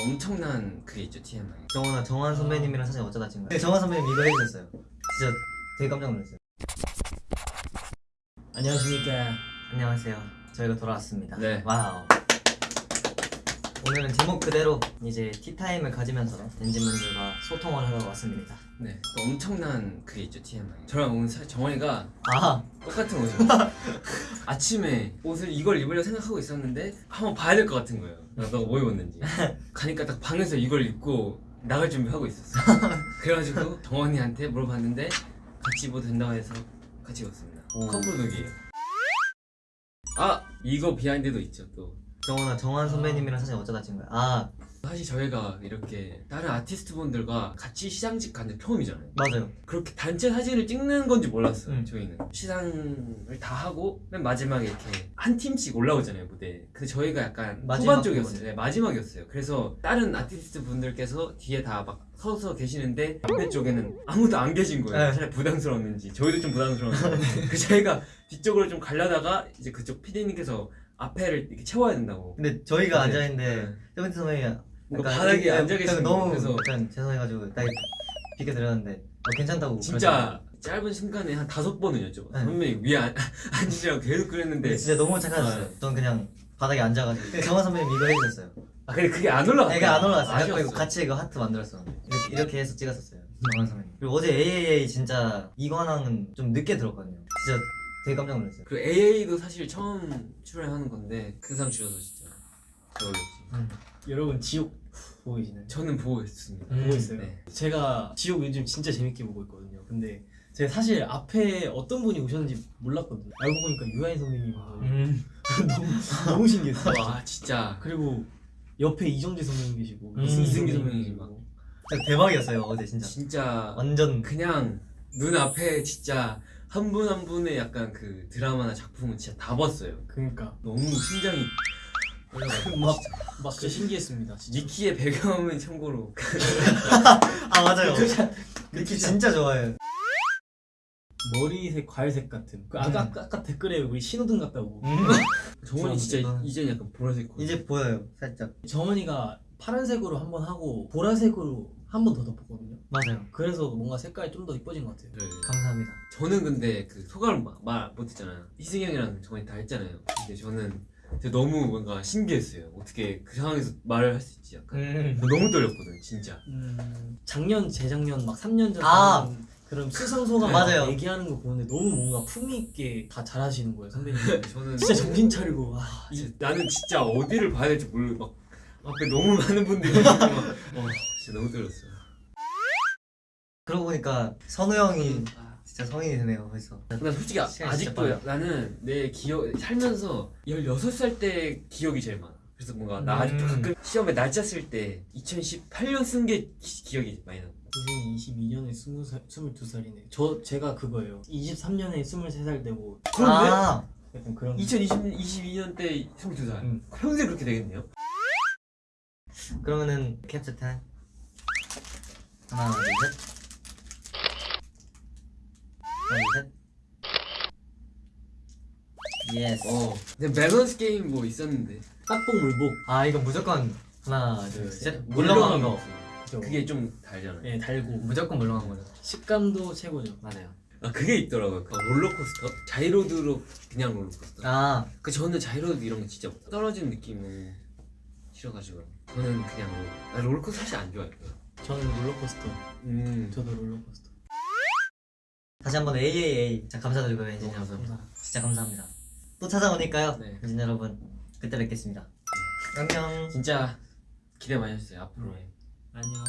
엄청난 그게 있죠 TMI. 정원아 정한 선배님이랑 사진 어쩌다 찍은 거야? 네, 정한 선배님 이거 해주셨어요. 진짜 되게 깜짝 놀랐어요. 안녕하십니까. 안녕하세요. 저희가 돌아왔습니다. 네. Wow. 오늘은 제목 그대로 이제 티타임을 가지면서 엔진분들과 소통을 하러 왔습니다. 네. 엄청난 그게 있죠 TMI. 저랑 오늘 사- 정원이가 아, 똑같은 옷을 아침에 옷을 이걸 입으려 생각하고 있었는데 한번 봐야 될 것 같은 거예요. 너가 뭐 입었는지. 가니까 딱 방에서 이걸 입고 나갈 준비하고 있었어. 그래가지고 정원이한테 물어봤는데 같이 입어도 된다고 해서 같이 입었습니다. 오. 커플룩이에요. 아 이거 비하인드도 있죠 또. 정원아 정환 선배님이랑 사진 어쩌다 찍은 거야? 아, 사실 저희가 이렇게 다른 아티스트 분들과 같이 시상식 간게 처음이잖아요. 맞아요. 그렇게 단체 사진을 찍는 건지 몰랐어요. 음. 저희는 시상을 다 하고 맨 마지막에 이렇게 한 팀씩 올라오잖아요 무대에. 근데 저희가 약간 마지막 후반 쪽이었어요. 네, 마지막이었어요. 그래서 다른 아티스트 분들께서 뒤에 다 막 서서 계시는데 앞에 쪽에는 아무도 안 계신 거예요. 네. 차라리 부담스러웠는지 저희도 좀 부담스러웠는데 그 저희가 뒤쪽으로 좀 가려다가 이제 그쪽 PD님께서 앞에를 이렇게 채워야 된다고. 근데 저희가 네. 앉아 있는데 세븐틴 선배님이 뭔가 약간 바닥에 앉아 계시는 너무 그래서 약간 죄송해가지고 딱 비켜 드렸는데 어, 괜찮다고 진짜 짧은 순간에 한 다섯 번은 여쭤봐. 네. 선배님 위에 앉- 앉으시라고 계속 그랬는데 진짜 너무 착하셨어요. 네. 전 그냥 바닥에 앉아가지고 정환 선배님 이거 해주셨어요. 아 근데 그게 안 올라갔어. 애가 안 올라갔어요. 그래서 아쉬웠어. 이거 같이 이거 하트 만들었어. 이렇게, 이렇게 해서 찍었었어요. 정환 선배님. 그리고 어제 AAA 진짜 이관왕은 좀 늦게 들었거든요. 진짜 되게 깜짝 놀랐어요. 그리고 AA도 사실 처음 출연하는 건데 큰상 주셔서 진짜 잘 어울렸지. 여러분 지옥 보고 계시나요? 저는 보고 있습니다. 음. 보고 있어요. 네. 제가 지옥 요즘 진짜 재밌게 보고 있거든요. 근데 제가 사실 앞에 어떤 분이 오셨는지 몰랐거든요. 알고 보니까 유아인 선배님이어서 음. 너무 너무 신기했어요. 와 진짜 그리고 옆에 이정재 선배님 계시고 음, 이승기 선배님 선배님 계시고 진짜 대박이었어요 어제 진짜. 진짜 완전 그냥 눈 앞에 진짜 한분한 분의 약간 그 드라마나 작품은 진짜 다 봤어요. 그러니까 너무 심장이 떨려가지고 막, 진짜. 막 진짜 신기했습니다. 진짜. 니키의 배경은 참고로 아 맞아요. 느낌 진짜 좋아해요. 머리색 과일색 같은. 그 아까, 아까 아까 댓글에 우리 신호등 같다고. 음. 정원이 진짜 이제는 약간 보라색. 이제 보여요 살짝. 정원이가 파란색으로 한 번 하고 보라색으로 한 번 더 덮었거든요. 맞아요. 그래서 뭔가 색깔이 좀 더 이뻐진 것 같아요. 네. 감사합니다. 저는 근데 그 소감을 막말 못했잖아요. 희승이 형이랑 정원이 다 했잖아요. 근데 저는 진짜 너무 뭔가 신기했어요. 어떻게 그 상황에서 말을 할 수 있지 약간. 음. 너무 떨렸거든 진짜. 음, 작년 재작년 막 3년 전 아! 그런- 그런 수상소감 맞아요. 얘기하는 거 보는데 너무 뭔가 품위 있게 다 잘하시는 거예요 선배님. 저는 진짜 정신 차리고 와. 이- 나는 진짜 어디를 봐야 될지 모르 막 앞에 너무 많은 분들이 있고 막 어, 진짜 너무 떨렸어요. 그러고 보니까 선우 형이 아, 진짜 성인이 되네요 벌써. 난 솔직히 아, 아직도. 나는 내 기억 살면서 16살 때 기억이 제일 많아. 그래서 뭔가 나 아직도 음. 가끔 시험에 날짜 쓸때 2018년 쓴 게 기억이 많이 나. 선생님 22년에 20살, 22살이네. 저 제가 그거예요. 23년에 23살 되고 그런데 아. 약간 그런 2022년 때 22살. 음. 평생 그렇게 되겠네요. 그러면은 캡처 타임. 하나 둘 셋. yes. 어. 근데 밸런스 게임 뭐 있었는데. 딱복 물복. 아 이거 무조건 하나 둘 셋. 네. 물렁한 거. 그죠? 그게 좀 달잖아요. 예 달고 무조건 물렁한 거죠. 식감도 최고죠. 맞아요. 아 그게 있더라고요. 그 롤러코스터. 자이로드롭 그냥 롤러코스터. 아 그 저는 자이로드롭 이런 거 진짜 못- 떨어지는 느낌은 싫어가지고 저는 그냥 롤- 나 롤러코스터 사실 안 좋아해요. 저는 롤러코스터. 음. 저도 롤러코스터. 다시 한번 AAA 자 감사드리고요 엔진 너무 여러분. 감사합니다. 진짜 감사합니다. 또 찾아오니까요. 네. 엔진 여러분 그때 뵙겠습니다. 안녕. 진짜 기대 많이 해주세요 앞으로의. 안녕.